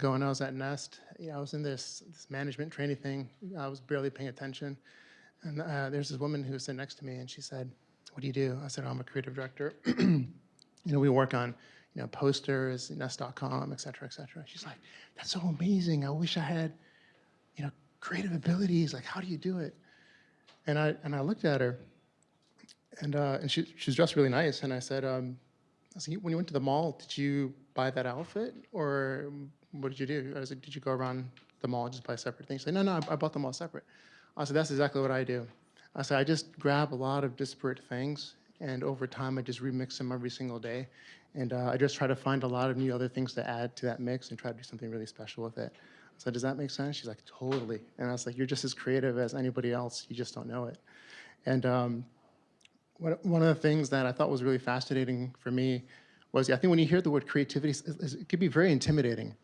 ago when I was at Nest, you know, I was in this, this management training thing. I was barely paying attention. And uh, there's this woman who was sitting next to me and she said, what do you do? I said, I'm a creative director. you know, we work on, you know, posters, nest.com, et cetera, et cetera. She's like, that's so amazing. I wish I had, you know, creative abilities. Like, how do you do it? And I, and I looked at her and, uh, and she, she was dressed really nice. And I said, um, I said, when you went to the mall, did you buy that outfit or what did you do? I was like, did you go around the mall and just buy separate things? She's like, no, no, I, I bought them all separate. I said, that's exactly what I do. I said, I just grab a lot of disparate things and over time I just remix them every single day. And uh, I just try to find a lot of new other things to add to that mix and try to do something really special with it. So does that make sense? She's like, totally. And I was like, you're just as creative as anybody else. You just don't know it. And um, one of the things that I thought was really fascinating for me was, I think when you hear the word creativity, it can be very intimidating.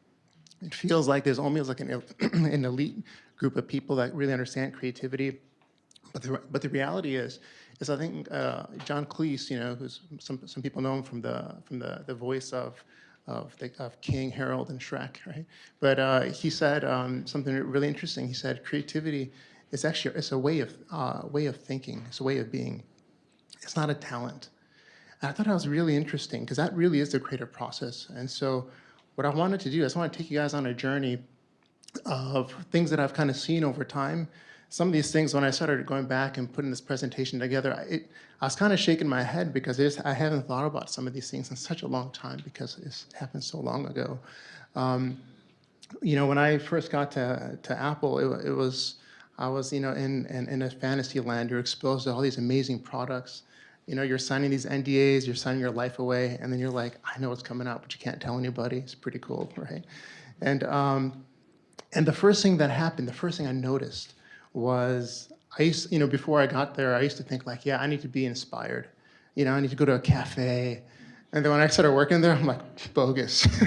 It feels like there's almost like an, an elite group of people that really understand creativity. But the, but the reality is, is I think uh, John Cleese, you know, who's some, some people know him from the, from the, the voice of, of, the, of King, Harold, and Shrek, right? But uh, he said um, something really interesting. He said creativity is actually, it's a way of, uh, way of thinking, it's a way of being. It's not a talent. And I thought that was really interesting because that really is the creative process. And so what I wanted to do is I want to take you guys on a journey of things that I've kind of seen over time. Some of these things, when I started going back and putting this presentation together, I, it, I was kind of shaking my head because I haven't thought about some of these things in such a long time because it's happened so long ago. Um, you know, when I first got to, to Apple, it, it was, I was, you know, in, in, in a fantasy land. You're exposed to all these amazing products you know, you're signing these NDAs, you're signing your life away, and then you're like, I know what's coming out, but you can't tell anybody. It's pretty cool, right? And, um, and the first thing that happened, the first thing I noticed was, I used, you know, before I got there, I used to think like, yeah, I need to be inspired. You know, I need to go to a cafe. And then when I started working there, I'm like, bogus.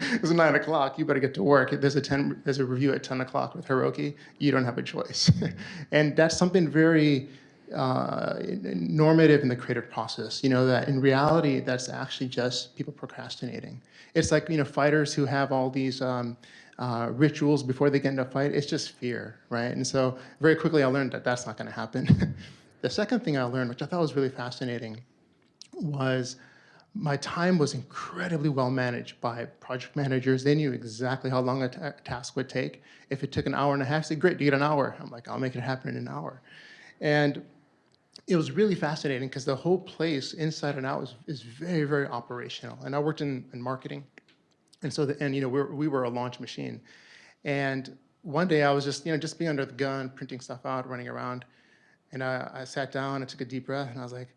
it's nine o'clock, you better get to work. There's a, 10, there's a review at 10 o'clock with Hiroki, you don't have a choice. and that's something very, uh, normative in the creative process. You know, that in reality, that's actually just people procrastinating. It's like, you know, fighters who have all these um, uh, rituals before they get into a fight, it's just fear, right? And so very quickly I learned that that's not gonna happen. the second thing I learned, which I thought was really fascinating, was my time was incredibly well managed by project managers. They knew exactly how long a task would take. If it took an hour and a half, say, great, you get an hour. I'm like, I'll make it happen in an hour. And it was really fascinating because the whole place inside and out is, is very, very operational. And I worked in, in marketing. And so, the, and you know, we were, we were a launch machine. And one day I was just, you know, just being under the gun, printing stuff out, running around. And I, I sat down and took a deep breath and I was like,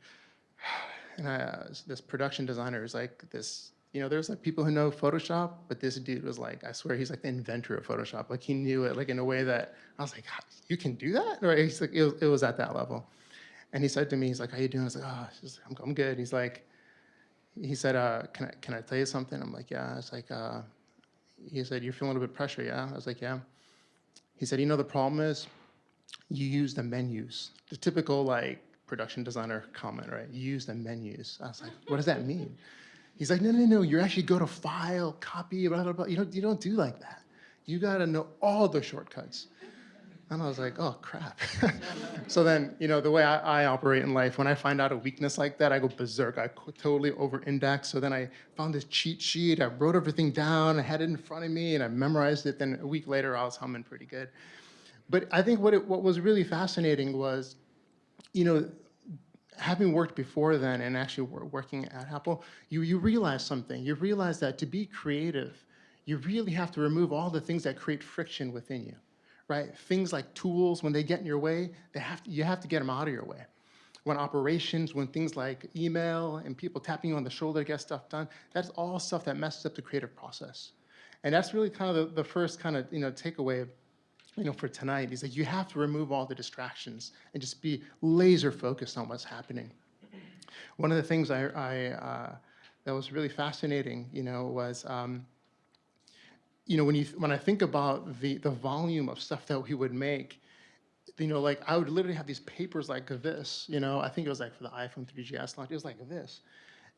and I, uh, this production designer is like this, you know, there's like people who know Photoshop, but this dude was like, I swear he's like the inventor of Photoshop. Like he knew it like in a way that I was like, you can do that? Right? He's like, it it was at that level. And he said to me, he's like, how you doing? I was like, oh, I'm, I'm good. He's like, he said, uh, can, I, can I tell you something? I'm like, yeah. It's like, uh, he said, you're feeling a little bit pressure, yeah? I was like, yeah. He said, you know, the problem is you use the menus. The typical like production designer comment, right? You use the menus. I was like, what does that mean? He's like, no, no, no, you actually go to file, copy, blah, blah, blah. You don't, you don't do like that. You gotta know all the shortcuts. And I was like, oh, crap. so then, you know, the way I, I, operate in life, when I find out a weakness like that, I go berserk. I totally over-index. So then I found this cheat sheet. I wrote everything down. I had it in front of me, and I memorized it. Then a week later, I was humming pretty good. But I think what, it, what was really fascinating was, you know, having worked before then and actually working at Apple, you, you realize something. You realize that to be creative, you really have to remove all the things that create friction within you right? Things like tools, when they get in your way, they have to, you have to get them out of your way. When operations, when things like email and people tapping you on the shoulder to get stuff done, that's all stuff that messes up the creative process. And that's really kind of the, the first kind of, you know, takeaway you know, for tonight is that you have to remove all the distractions and just be laser focused on what's happening. One of the things I, I uh, that was really fascinating, you know, was um, you know, when you when I think about the the volume of stuff that we would make, you know, like I would literally have these papers like this, you know, I think it was like for the iPhone 3GS launch, it was like this.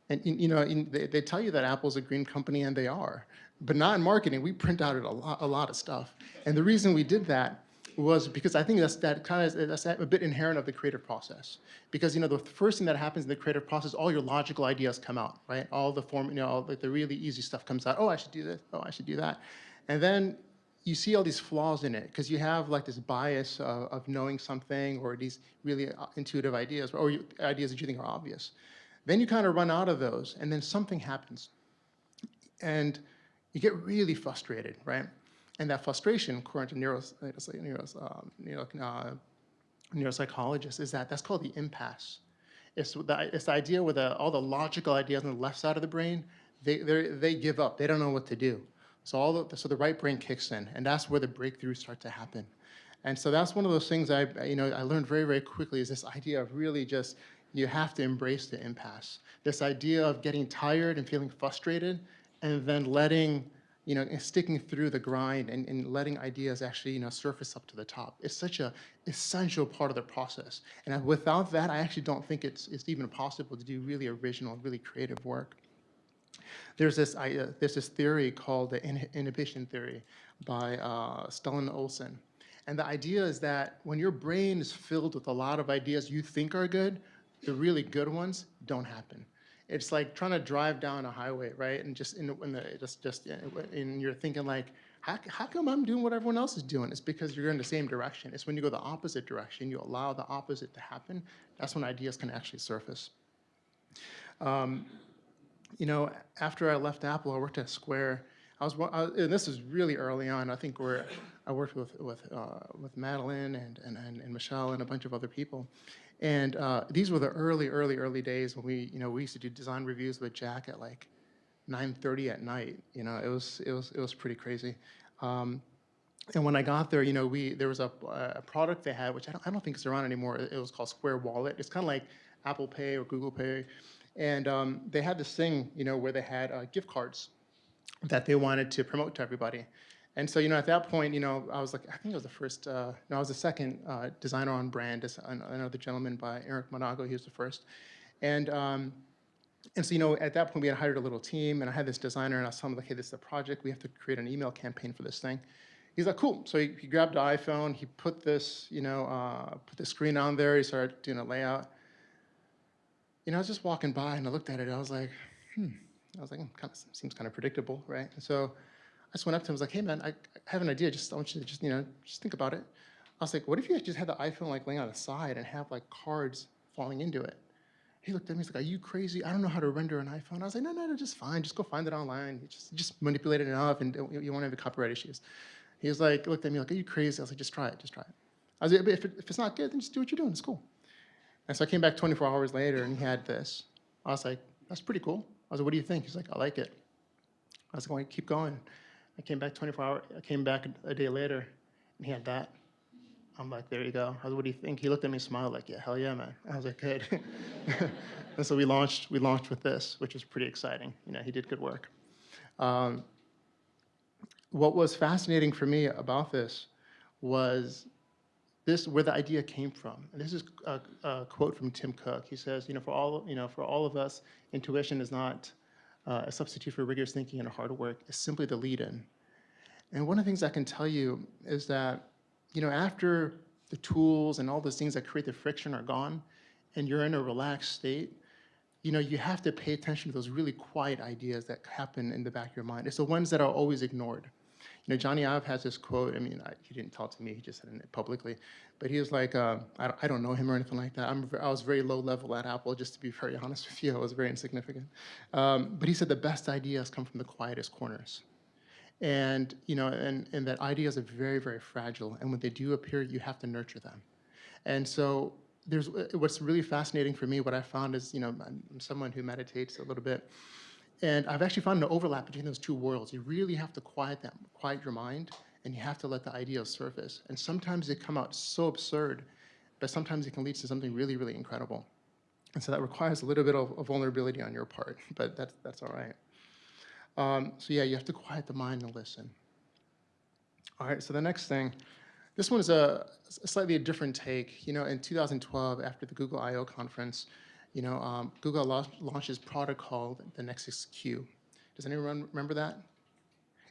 And, you know, they, they tell you that Apple's a green company, and they are. But not in marketing, we print out a lot, a lot of stuff. And the reason we did that was because I think that's that kind of that's a bit inherent of the creative process. Because you know the first thing that happens in the creative process, all your logical ideas come out, right? All the form, you know, all, the really easy stuff comes out. Oh, I should do this. Oh, I should do that. And then you see all these flaws in it because you have like this bias of, of knowing something or these really uh, intuitive ideas or you, ideas that you think are obvious. Then you kind of run out of those, and then something happens, and you get really frustrated, right? And that frustration, according to neuros, neuros, um, neuro, uh, neuropsychologists, is that that's called the impasse. It's the, it's the idea where the, all the logical ideas on the left side of the brain, they, they give up. They don't know what to do. So, all the, so the right brain kicks in, and that's where the breakthroughs start to happen. And so that's one of those things I, you know, I learned very, very quickly is this idea of really just, you have to embrace the impasse. This idea of getting tired and feeling frustrated and then letting you know, sticking through the grind and, and letting ideas actually, you know, surface up to the top. It's such a essential part of the process. And without that, I actually don't think it's, it's even possible to do really original, really creative work. There's this, uh, there's this theory called the inhibition theory by uh, Stellan Ohlsson. And the idea is that when your brain is filled with a lot of ideas you think are good, the really good ones don't happen it's like trying to drive down a highway, right? And just in, the, just just and you're thinking like, how, how come I'm doing what everyone else is doing? It's because you're in the same direction. It's when you go the opposite direction, you allow the opposite to happen. That's when ideas can actually surface. Um, you know, after I left Apple, I worked at Square. I was, I, and this is really early on. I think where I worked with with uh, with Madeline and, and and Michelle and a bunch of other people, and uh, these were the early, early, early days when we, you know, we used to do design reviews with Jack at like 9:30 at night. You know, it was it was it was pretty crazy. Um, and when I got there, you know, we there was a, a product they had, which I don't, I don't think is around anymore. It was called Square Wallet. It's kind of like Apple Pay or Google Pay, and um, they had this thing, you know, where they had uh, gift cards that they wanted to promote to everybody. And so, you know, at that point, you know, I was like, I think I was the first, uh, no, I was the second uh, designer on brand. Another gentleman by Eric Monago, he was the first. And, um, and so, you know, at that point, we had hired a little team, and I had this designer, and I telling him, like, hey, this is a project. We have to create an email campaign for this thing. He's like, cool. So he, he grabbed the iPhone, he put this, you know, uh, put the screen on there, he started doing a layout. You know, I was just walking by, and I looked at it, and I was like, hmm. I was like, hmm, kind of, seems kind of predictable, right? And so I just went up to him, I was like, hey man, I have an idea, just I want you to just, you know, just think about it. I was like, what if you just had the iPhone like laying on the side and have like cards falling into it? He looked at me, he's like, are you crazy? I don't know how to render an iPhone. I was like, no, no, no, just fine. Just go find it online. You just, just manipulate it enough and you won't have copyright issues. He was like, looked at me like, are you crazy? I was like, just try it, just try it. I was like, if, it, if it's not good, then just do what you're doing, it's cool. And so I came back 24 hours later and he had this. I was like, that's pretty cool. I was like, what do you think? He's like, I like it. I was going, keep going. I came back 24 hours, I came back a day later, and he had that. I'm like, there you go. I was, what do you think? He looked at me, and smiled, like, yeah, hell yeah, man. I was like, good. and so we launched, we launched with this, which was pretty exciting. You know, he did good work. Um, what was fascinating for me about this was this where the idea came from. And this is a, a, quote from Tim Cook. He says, you know, for all you know, for all of us, intuition is not uh, a substitute for rigorous thinking and hard work is simply the lead-in. And one of the things I can tell you is that, you know, after the tools and all those things that create the friction are gone, and you're in a relaxed state, you know, you have to pay attention to those really quiet ideas that happen in the back of your mind. It's the ones that are always ignored. You know, Jony Ive has this quote. I mean, I, he didn't tell to me. He just said it publicly. But he was like, uh, I, don't, I, don't, know him or anything like that. I'm, I was very low level at Apple, just to be very honest with you. I was very insignificant. Um, but he said the best ideas come from the quietest corners. And, you know, and, and that ideas are very, very fragile. And when they do appear, you have to nurture them. And so there's what's really fascinating for me, what I found is, you know, I'm someone who meditates a little bit. And I've actually found an overlap between those two worlds. You really have to quiet them, quiet your mind, and you have to let the ideas surface. And sometimes they come out so absurd, but sometimes it can lead to something really, really incredible. And so that requires a little bit of, of vulnerability on your part, but that's, that's all right. Um, so yeah, you have to quiet the mind and listen. All right, so the next thing, this one is a, a slightly a different take. You know, in 2012, after the Google I.O. conference, you know, um, Google launched, this product called the Nexus Q. Does anyone remember that?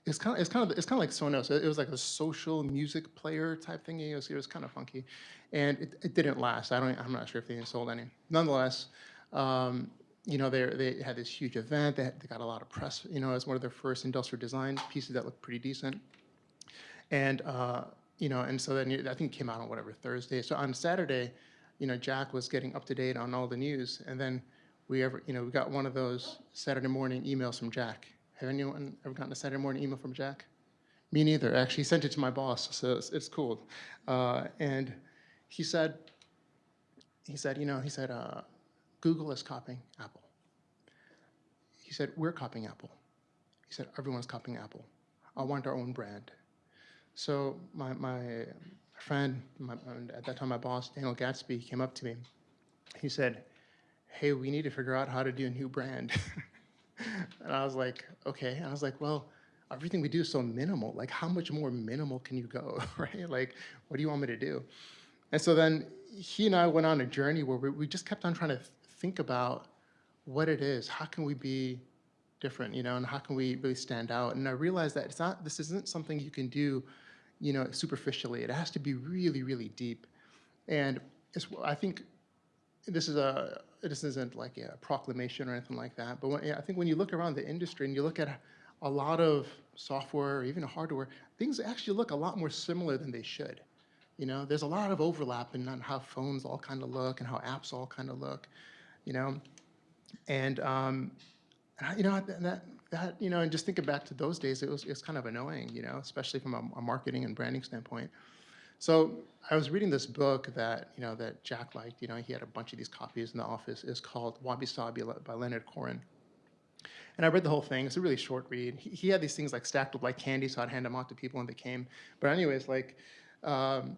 It's kind of, it's kind of, it's kind of like Sonos. It was like a social music player type thing. It was, it was kind of funky, and it, it didn't last. I don't, I'm not sure if they sold any. Nonetheless, um, you know, they they had this huge event. They, had, they got a lot of press. You know, as one of their first industrial design pieces that looked pretty decent, and uh, you know, and so then I think it came out on whatever Thursday. So on Saturday, you know, Jack was getting up to date on all the news, and then we ever, you know, we got one of those Saturday morning emails from Jack have anyone ever gotten a Saturday morning email from Jack? Me neither. Actually, he sent it to my boss, so it's, it's cool. Uh, and he said, he said, you know, he said, uh, Google is copying Apple. He said, we're copying Apple. He said, everyone's copying Apple. I want our own brand. So my, my friend, my, at that time my boss, Daniel Gatsby, came up to me. He said, hey, we need to figure out how to do a new brand. and I was like, okay. And I was like, well, everything we do is so minimal. Like, how much more minimal can you go, right? Like, what do you want me to do? And so then he and I went on a journey where we, we just kept on trying to think about what it is. How can we be different, you know, and how can we really stand out? And I realized that it's not, this isn't something you can do, you know, superficially. It has to be really, really deep. And I think this is a, this isn't like a proclamation or anything like that, but when, yeah, I think when you look around the industry and you look at a lot of software or even hardware, things actually look a lot more similar than they should. You know, there's a lot of overlap in how phones all kind of look and how apps all kind of look, you know, and um, you know that that you know, and just thinking back to those days, it was it's kind of annoying, you know, especially from a, a marketing and branding standpoint. So I was reading this book that, you know, that Jack liked, you know, he had a bunch of these copies in the office. It's called Wabi Sabi by Leonard Koren. And I read the whole thing. It's a really short read. He, he, had these things like stacked up like candy, so I'd hand them out to people when they came. But anyways, like, um,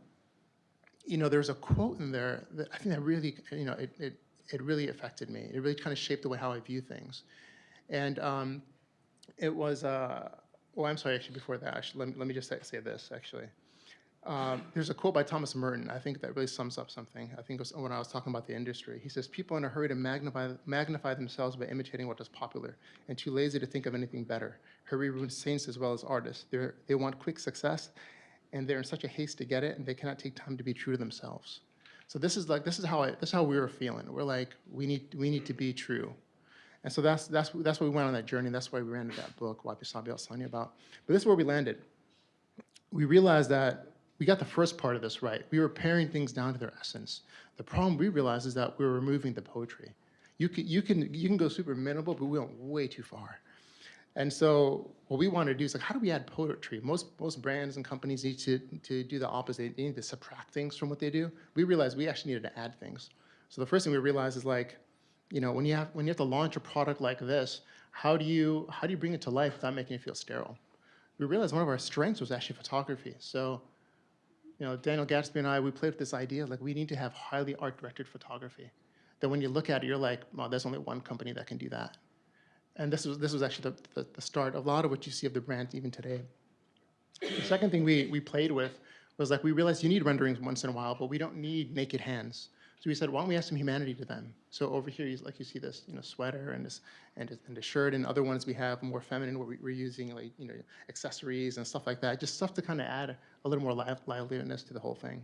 you know, there's a quote in there that I think that really, you know, it, it, it really affected me. It really kind of shaped the way how I view things. And um, it was, uh, I'm sorry, actually, before that, actually, let, me, let me just say, say this, actually. Um, there's a quote by Thomas Merton, I think that really sums up something. I think it was when I was talking about the industry. He says, people in a hurry to magnify, magnify themselves by imitating what is popular and too lazy to think of anything better. Hurry ruins saints as well as artists. They're, they want quick success and they're in such a haste to get it and they cannot take time to be true to themselves. So this is like, this is how I, this is how we were feeling. We're like, we need, we need to be true. And so that's, that's, that's why we went on that journey. That's why we ran that book, Wabi Sabi, I was telling about. But this is where we landed. We realized that we got the first part of this right. We were paring things down to their essence. The problem we realized is that we were removing the poetry. You can, you can, you can go super minimal, but we went way too far. And so what we wanted to do is like, how do we add poetry? Most, most brands and companies need to, to do the opposite. They need to subtract things from what they do. We realized we actually needed to add things. So the first thing we realized is like, you know, when you have, when you have to launch a product like this, how do you, how do you bring it to life without making it feel sterile? We realized one of our strengths was actually photography. So you know, Daniel Gatsby and I, we played with this idea, like we need to have highly art-directed photography. That when you look at it, you're like, well, there's only one company that can do that. And this was, this was actually the, the, the start of a lot of what you see of the brand even today. The second thing we, we played with was like, we realized you need renderings once in a while, but we don't need naked hands. So we said, why don't we add some humanity to them? So over here, like you see this, you know, sweater and this and, and the shirt, and other ones we have more feminine, where we, are using like you know accessories and stuff like that, just stuff to kind of add a little more live, liveliness to the whole thing.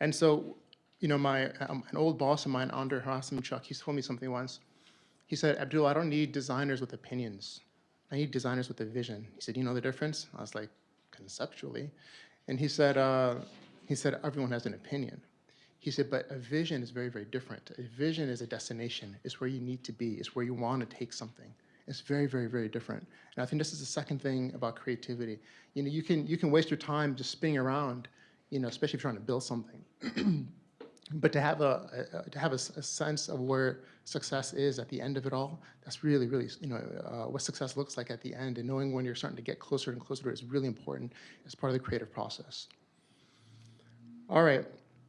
And so, you know, my um, an old boss of mine, Andre Chuck, he told me something once. He said, Abdul, I don't need designers with opinions. I need designers with a vision. He said, you know the difference? I was like, conceptually. And he said, uh, he said, everyone has an opinion. He said, but a vision is very, very different. A vision is a destination. It's where you need to be. It's where you want to take something. It's very, very, very different. And I think this is the second thing about creativity. You know, you can, you can waste your time just spinning around, you know, especially if you're trying to build something. but to have a, a to have a, a, sense of where success is at the end of it all, that's really, really, you know, uh, what success looks like at the end and knowing when you're starting to get closer and closer to it is really important as part of the creative process. All right,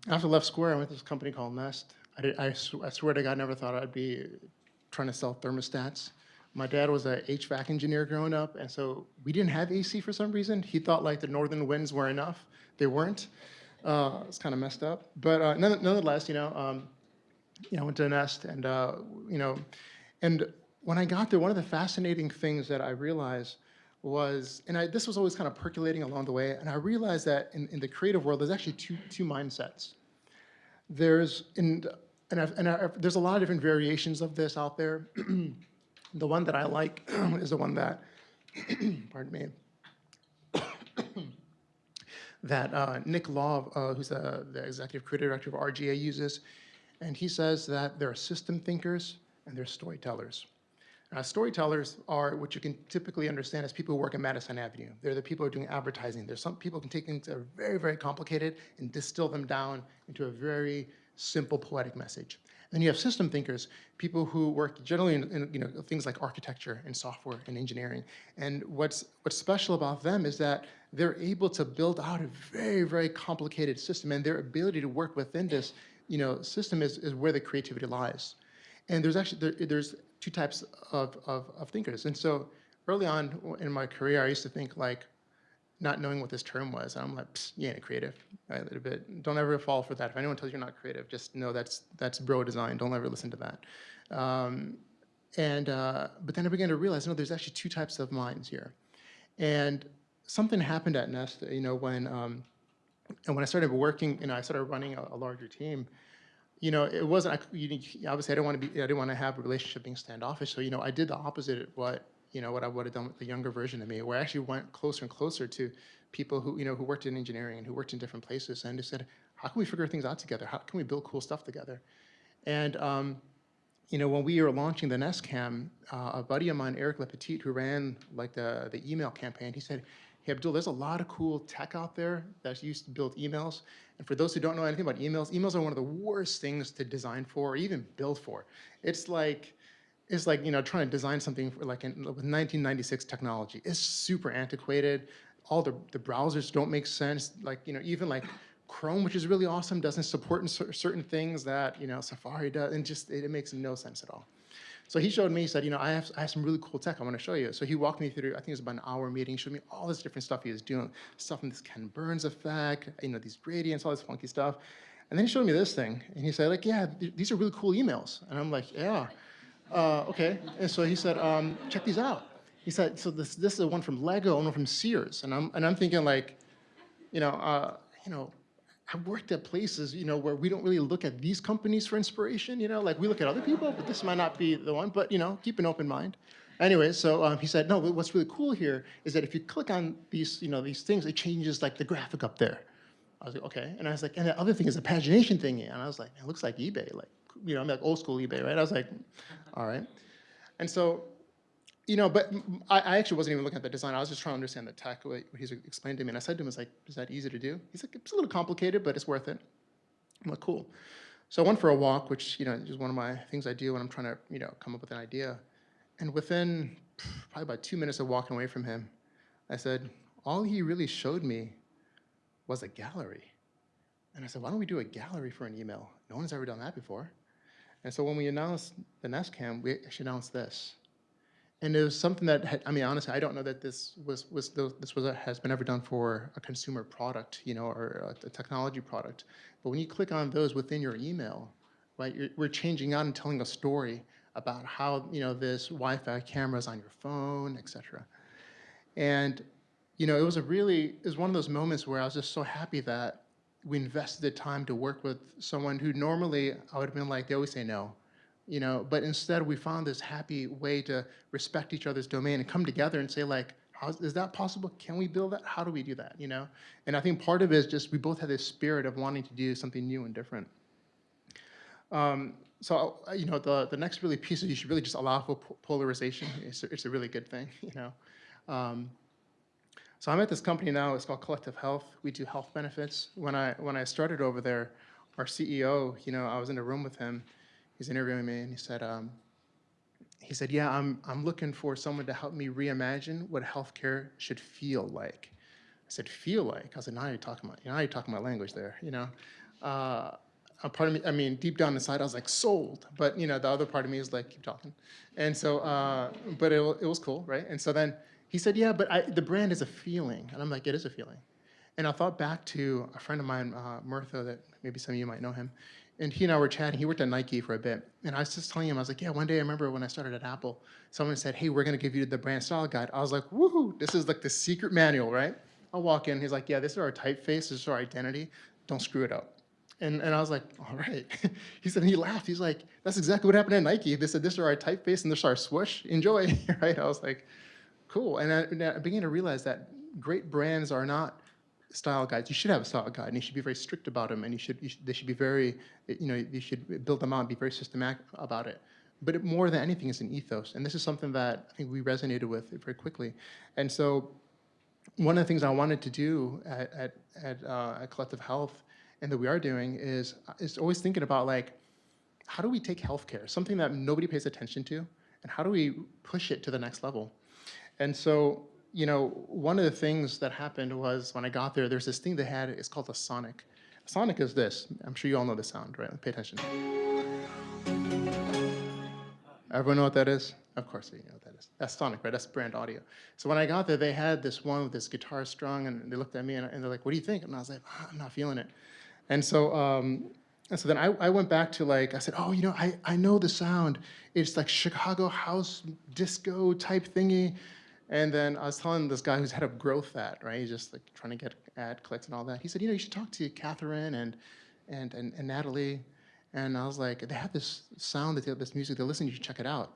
after I left Square, I went to this company called Nest. I, did, I, sw I swear to God, I never thought I'd be trying to sell thermostats. My dad was a HVAC engineer growing up, and so we didn't have AC for some reason. He thought like the northern winds were enough. They weren't. Uh, it's kind of messed up. But uh, nonetheless, you know, um, you know, I went to Nest and, uh, you know, and when I got there, one of the fascinating things that I realized was, and I, this was always kind of percolating along the way, and I realized that in, in the creative world, there's actually two, two mindsets. There's, in, and, I've, and I've, there's a lot of different variations of this out there. the one that I like is the one that, pardon me, that uh, Nick Law, uh, who's the, the executive creative director of RGA, uses. And he says that there are system thinkers and there are storytellers. Uh, storytellers are what you can typically understand as people who work at Madison Avenue. They're the people who are doing advertising. There's some people can take things that are very, very complicated and distill them down into a very simple poetic message. Then you have system thinkers, people who work generally in, in, you know things like architecture and software and engineering. And what's what's special about them is that they're able to build out a very very complicated system, and their ability to work within this you know system is is where the creativity lies. And there's actually there, there's two types of, of of thinkers. And so early on in my career, I used to think like not knowing what this term was. I'm like, you ain't a creative, right, a little bit. Don't ever fall for that. If anyone tells you you're not creative, just know that's that's bro design. Don't ever listen to that. Um, and uh, but then I began to realize, no, there's actually two types of minds here. And something happened at Nest, you know, when um, and when I started working, you know, I started running a, a larger team. You know, it wasn't. I, you, obviously, I didn't want to be. I didn't want to have a relationship being standoffish. So, you know, I did the opposite of what you know, what I would have done with the younger version of me, where I actually went closer and closer to people who, you know, who worked in engineering and who worked in different places and just said, how can we figure things out together? How can we build cool stuff together? And, um, you know, when we were launching the Nest Cam, uh, a buddy of mine, Eric Lepetit, who ran like the, the email campaign, he said, hey, Abdul, there's a lot of cool tech out there that's used to build emails. And for those who don't know anything about emails, emails are one of the worst things to design for or even build for. It's like, is like, you know, trying to design something for like in, with 1996 technology. It's super antiquated. All the, the browsers don't make sense. Like, you know, even like Chrome, which is really awesome, doesn't support certain things that, you know, Safari does, and just, it, it, makes no sense at all. So he showed me, he said, you know, I have, I have some really cool tech I want to show you. So he walked me through, I think it was about an hour meeting, showed me all this different stuff he was doing, stuff in this Ken Burns effect, you know, these gradients, all this funky stuff. And then he showed me this thing, and he said, like, yeah, th these are really cool emails. And I'm like, yeah uh, okay. And so he said, um, check these out. He said, so this, this is one from Lego and one from Sears. And I'm, and I'm thinking like, you know, uh, you know, I've worked at places, you know, where we don't really look at these companies for inspiration, you know, like we look at other people, but this might not be the one, but, you know, keep an open mind. Anyway, so um, he said, no, what's really cool here is that if you click on these, you know, these things, it changes like the graphic up there. I was like, okay. And I was like, and the other thing is a pagination thing. And I was like, it looks like eBay. Like, you know, I'm like old school eBay, right? I was like, all right. And so, you know, but I, I, actually wasn't even looking at the design. I was just trying to understand the tech, what he's explained to me. And I said to him, I was like, is that easy to do? He's like, it's a little complicated, but it's worth it. I'm like, cool. So I went for a walk, which, you know, is one of my things I do when I'm trying to, you know, come up with an idea. And within probably about two minutes of walking away from him, I said, all he really showed me was a gallery. And I said, why don't we do a gallery for an email? No one's ever done that before. And so when we announced the Nest Cam, we actually announced this. And it was something that, had, I mean, honestly, I don't know that this was, was this was a, has been ever done for a consumer product, you know, or a, a technology product. But when you click on those within your email, right, we're changing out and telling a story about how, you know, this Wi-Fi camera is on your phone, et cetera. And, you know, it was a really, it was one of those moments where I was just so happy that we invested the time to work with someone who normally I would have been like, they always say no, you know, but instead we found this happy way to respect each other's domain and come together and say like, is that possible? Can we build that? How do we do that, you know? And I think part of it is just we both had this spirit of wanting to do something new and different. Um, so, you know, the, the next really piece is you should really just allow for polarization. It's a, it's a really good thing, you know? Um, so I'm at this company now, it's called Collective Health. We do health benefits. When I, when I started over there, our CEO, you know, I was in a room with him, he's interviewing me and he said, um, he said, yeah, I'm, I'm looking for someone to help me reimagine what healthcare should feel like. I said, feel like? I said, now you're talking about, now you're talking my language there, you know? Uh, a part of me, I mean, deep down inside, I was like, sold. But, you know, the other part of me is like, keep talking. And so, uh, but it, it was cool, right? And so then he said, yeah, but I, the brand is a feeling. And I'm like, it is a feeling. And I thought back to a friend of mine, uh, that maybe some of you might know him. And he and I were chatting. He worked at Nike for a bit, and I was just telling him, I was like, yeah, one day I remember when I started at Apple, someone said, hey, we're gonna give you the brand style guide. I was like, woohoo, this is like the secret manual, right? I walk in, he's like, yeah, this is our typeface, this is our identity, don't screw it up. And, and I was like, all right. he said, and he laughed. He's like, that's exactly what happened at Nike. They said, this is our typeface and this is our swoosh. Enjoy, right? I was like, cool. And I, and I began to realize that great brands are not style guides. You should have a style guide, and you should be very strict about them, and you should, you should they should be very, you know, you should build them out and be very systematic about it. But it, more than anything, is an ethos, and this is something that I think we resonated with very quickly. And so, one of the things I wanted to do at at, at, uh, at Collective Health, and that we are doing, is is always thinking about like, how do we take healthcare, something that nobody pays attention to, and how do we push it to the next level? And so you know, one of the things that happened was when I got there, there's this thing they had, it's called a sonic. A sonic is this. I'm sure you all know the sound, right? Pay attention. Everyone know what that is? Of course you know what that is. That's sonic, right? That's brand audio. So when I got there, they had this one with this guitar strung, and they looked at me and, and they're like, what do you think? And I was like, oh, I'm not feeling it. And so, um, and so then I, I went back to like, I said, oh, you know, I, I know the sound. It's like Chicago house disco type thingy. And then I was telling this guy who's head of growth at, right? He's just like trying to get ad clicks and all that. He said, you know, you should talk to Catherine and, and, and, and Natalie. And I was like, they have this sound, they have this music, they listen, you should check it out.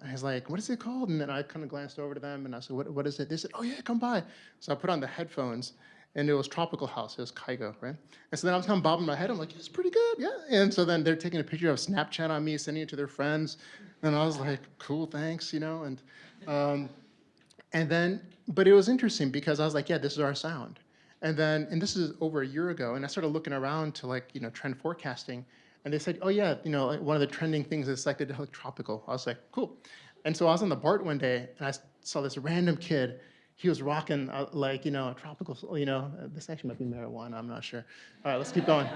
And he's like, what is it called? And then I kind of glanced over to them and I said, what, what is it? They said, oh yeah, come by. So I put on the headphones and it was Tropical House, it was Kygo, right? And so then I was kind of bobbing my head, I'm like, it's pretty good, yeah. And so then they're taking a picture of Snapchat on me, sending it to their friends. And I was like, cool, thanks, you know? And um, and then, but it was interesting because I was like, yeah, this is our sound. And then, and this is over a year ago, and I started looking around to like, you know, trend forecasting, and they said, oh yeah, you know, one of the trending things is psychedelic tropical. I was like, cool. And so I was on the BART one day, and I saw this random kid. He was rocking uh, like, you know, tropical, you know, uh, this actually might be marijuana, I'm not sure. All right, let's keep going.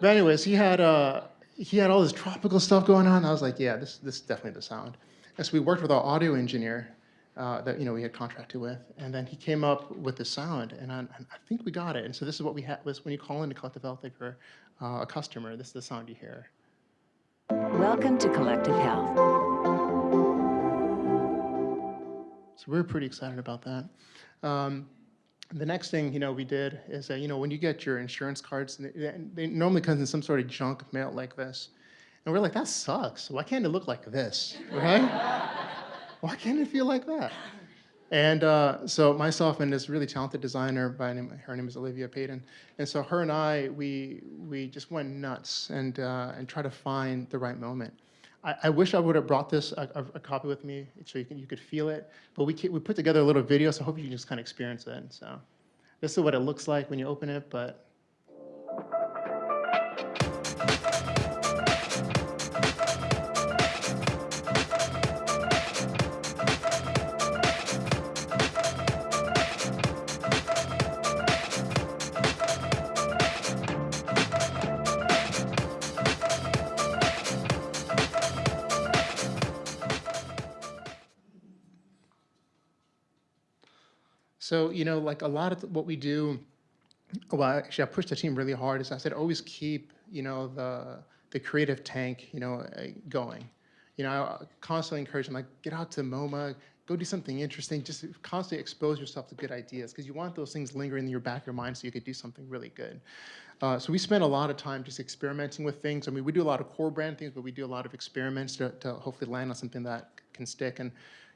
But anyways, he had, uh, he had all this tropical stuff going on. I was like, yeah, this, this is definitely the sound. And so we worked with our audio engineer, uh, that you know we had contracted with, and then he came up with the sound, and I, I think we got it. And so this is what we had. Was when you call into Collective Health, if you're uh, a customer, this is the sound you hear. Welcome to Collective Health. So we're pretty excited about that. Um, the next thing you know we did is that you know when you get your insurance cards, they, they normally come in some sort of junk mail like this, and we're like that sucks. Why can't it look like this, right? Why can't it feel like that? And uh, so myself and this really talented designer, by name, her name is Olivia Payton, and so her and I, we we just went nuts and uh, and try to find the right moment. I, I wish I would have brought this a, a, copy with me so you can you could feel it, but we we put together a little video, so I hope you can just kind of experience it. So this is what it looks like when you open it, but So, you know, like a lot of what we do, well, actually, I pushed the team really hard. Is I said always keep, you know, the the creative tank, you know, uh, going. You know, I constantly encourage them like get out to MoMA, go do something interesting. Just constantly expose yourself to good ideas because you want those things lingering in your back of your mind so you could do something really good. Uh, so we spend a lot of time just experimenting with things. I mean, we do a lot of core brand things, but we do a lot of experiments to, to hopefully land on something that can stick. And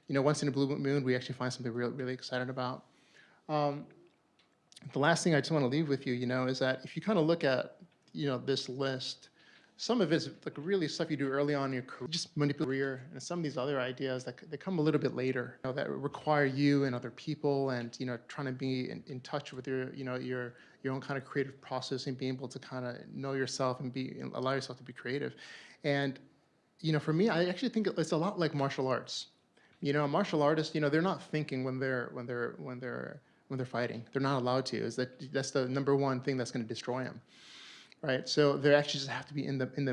you know, once in a blue moon, we actually find something we're really excited about. Um, the last thing I just want to leave with you, you know, is that if you kind of look at, you know, this list, some of it's like really stuff you do early on in your career, just career, and some of these other ideas that they come a little bit later, you know, that require you and other people, and you know, trying to be in, in touch with your, you know, your your own kind of creative process and being able to kind of know yourself and be and allow yourself to be creative. And you know, for me, I actually think it's a lot like martial arts. You know, martial artists, you know, they're not thinking when they're when they're when they're when they're fighting. They're not allowed to. Is that that's the number one thing that's going to destroy them, right? So they actually just have to be in the in the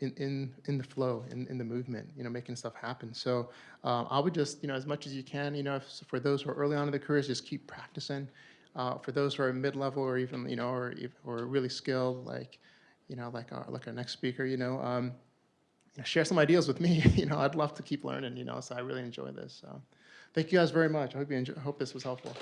in in, in the flow, in, in the movement, you know, making stuff happen. So uh, I would just you know as much as you can, you know, if, for those who are early on in their careers, just keep practicing. Uh, for those who are mid-level or even you know or or really skilled, like you know, like our, like our next speaker, you know, um, share some ideas with me. You know, I'd love to keep learning, you know, so I really enjoy this. So thank you guys very much. I hope you enjoy, hope this was helpful.